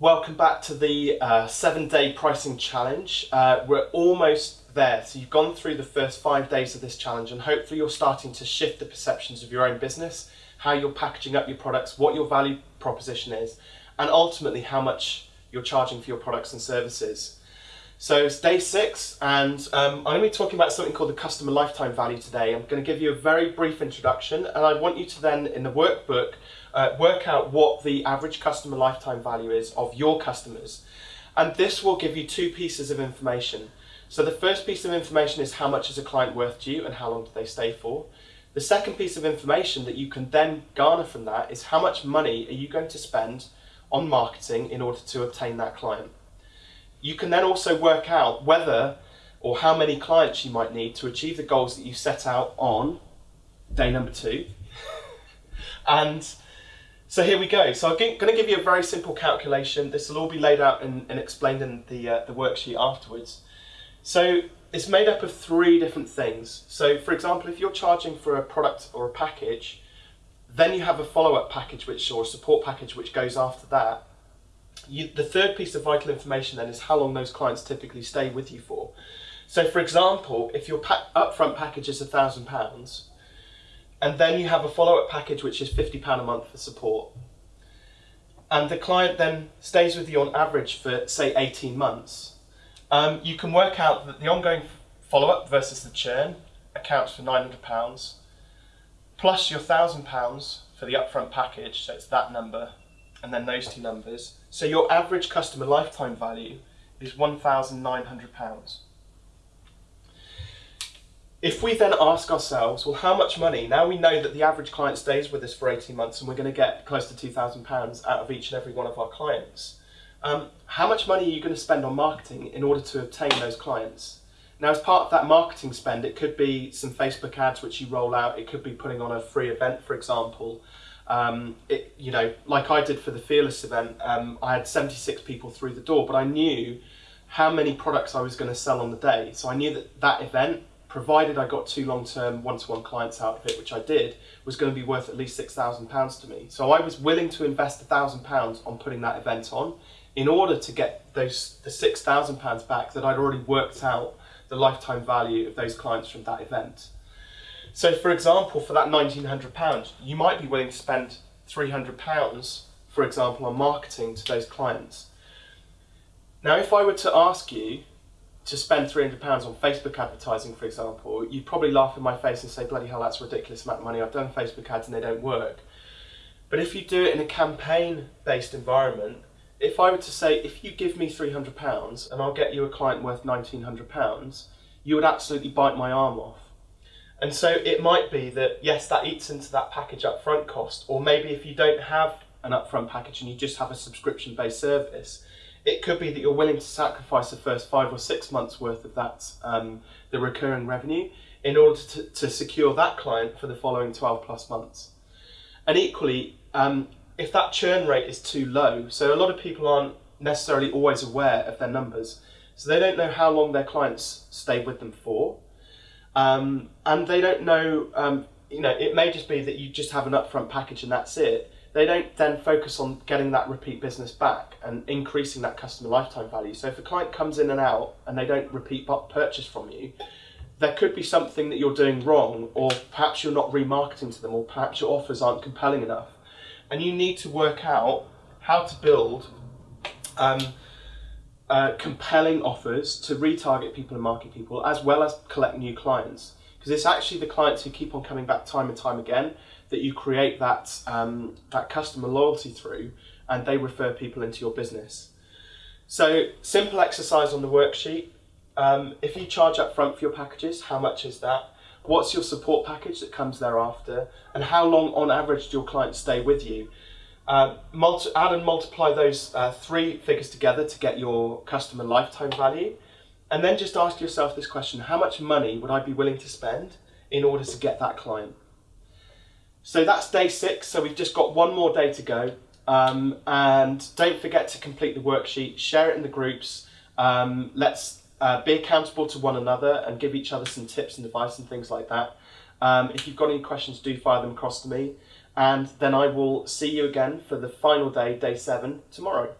Welcome back to the uh, seven day pricing challenge. Uh, we're almost there. So you've gone through the first five days of this challenge and hopefully you're starting to shift the perceptions of your own business, how you're packaging up your products, what your value proposition is, and ultimately how much you're charging for your products and services. So it's day six and um, I'm going to be talking about something called the customer lifetime value today. I'm going to give you a very brief introduction and I want you to then in the workbook uh, work out what the average customer lifetime value is of your customers. And this will give you two pieces of information. So the first piece of information is how much is a client worth to you and how long do they stay for. The second piece of information that you can then garner from that is how much money are you going to spend on marketing in order to obtain that client. You can then also work out whether or how many clients you might need to achieve the goals that you set out on day number two. and so here we go. So I'm going to give you a very simple calculation. This will all be laid out and, and explained in the, uh, the worksheet afterwards. So it's made up of three different things. So for example, if you're charging for a product or a package, then you have a follow-up package which or a support package which goes after that. You, the third piece of vital information then is how long those clients typically stay with you for. So for example, if your pa upfront package is a thousand pounds, and then you have a follow-up package which is £50 a month for support. And the client then stays with you on average for say 18 months. Um, you can work out that the ongoing follow-up versus the churn accounts for £900 plus your £1,000 for the upfront package, so it's that number, and then those two numbers. So your average customer lifetime value is £1,900. If we then ask ourselves, well, how much money, now we know that the average client stays with us for 18 months and we're going to get close to £2,000 out of each and every one of our clients, um, how much money are you going to spend on marketing in order to obtain those clients? Now, as part of that marketing spend, it could be some Facebook ads which you roll out, it could be putting on a free event, for example. Um, it, you know, like I did for the Fearless event, um, I had 76 people through the door, but I knew how many products I was going to sell on the day. So I knew that that event provided I got two long-term one-to-one clients out of it, which I did, was going to be worth at least £6,000 to me. So I was willing to invest £1,000 on putting that event on in order to get those the £6,000 back that I'd already worked out the lifetime value of those clients from that event. So for example, for that £1,900, you might be willing to spend £300, for example, on marketing to those clients. Now, if I were to ask you to spend £300 on Facebook advertising, for example, you'd probably laugh in my face and say, bloody hell, that's a ridiculous amount of money. I've done Facebook ads and they don't work. But if you do it in a campaign-based environment, if I were to say, if you give me £300 and I'll get you a client worth £1,900, you would absolutely bite my arm off. And so it might be that, yes, that eats into that package upfront cost, or maybe if you don't have an upfront package and you just have a subscription-based service, it could be that you're willing to sacrifice the first five or six months worth of that, um, the recurring revenue, in order to, to secure that client for the following 12 plus months. And equally, um, if that churn rate is too low, so a lot of people aren't necessarily always aware of their numbers, so they don't know how long their clients stay with them for, um, and they don't know, um, you know, it may just be that you just have an upfront package and that's it, they don't then focus on getting that repeat business back and increasing that customer lifetime value. So if a client comes in and out and they don't repeat purchase from you, there could be something that you're doing wrong, or perhaps you're not remarketing to them, or perhaps your offers aren't compelling enough. And you need to work out how to build um, uh, compelling offers to retarget people and market people, as well as collect new clients. Because it's actually the clients who keep on coming back time and time again that you create that, um, that customer loyalty through and they refer people into your business. So simple exercise on the worksheet. Um, if you charge up front for your packages, how much is that? What's your support package that comes thereafter? And how long on average do your clients stay with you? Uh, add and multiply those uh, three figures together to get your customer lifetime value. And then just ask yourself this question, how much money would I be willing to spend in order to get that client? So that's day six, so we've just got one more day to go. Um, and don't forget to complete the worksheet, share it in the groups. Um, let's uh, be accountable to one another and give each other some tips and advice and things like that. Um, if you've got any questions, do fire them across to me. And then I will see you again for the final day, day seven, tomorrow.